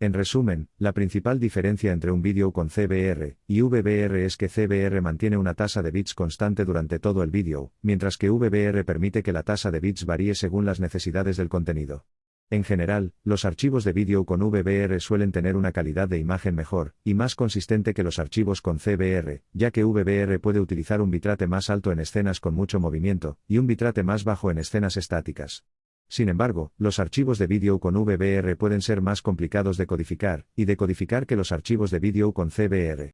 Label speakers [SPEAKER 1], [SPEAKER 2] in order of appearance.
[SPEAKER 1] En resumen, la principal diferencia entre un vídeo con CBR y VBR es que CBR mantiene una tasa de bits constante durante todo el vídeo, mientras que VBR permite que la tasa de bits varíe según las necesidades del contenido. En general, los archivos de vídeo con VBR suelen tener una calidad de imagen mejor y más consistente que los archivos con CBR, ya que VBR puede utilizar un bitrate más alto en escenas con mucho movimiento y un bitrate más bajo en escenas estáticas. Sin embargo, los archivos de vídeo con VBR pueden ser más complicados de codificar y decodificar que los archivos de vídeo con CBR.